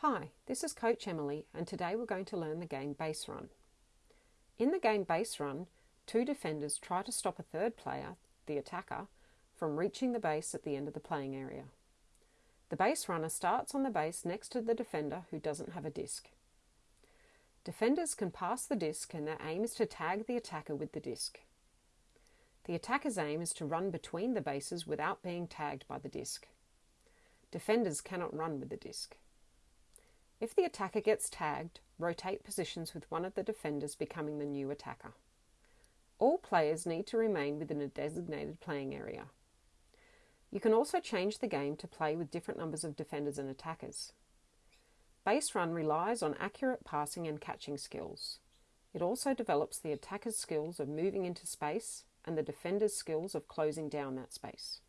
Hi, this is Coach Emily, and today we're going to learn the game Base Run. In the game Base Run, two defenders try to stop a third player, the attacker, from reaching the base at the end of the playing area. The base runner starts on the base next to the defender who doesn't have a disc. Defenders can pass the disc, and their aim is to tag the attacker with the disc. The attacker's aim is to run between the bases without being tagged by the disc. Defenders cannot run with the disc. If the attacker gets tagged, rotate positions with one of the defenders becoming the new attacker. All players need to remain within a designated playing area. You can also change the game to play with different numbers of defenders and attackers. Base Run relies on accurate passing and catching skills. It also develops the attacker's skills of moving into space and the defender's skills of closing down that space.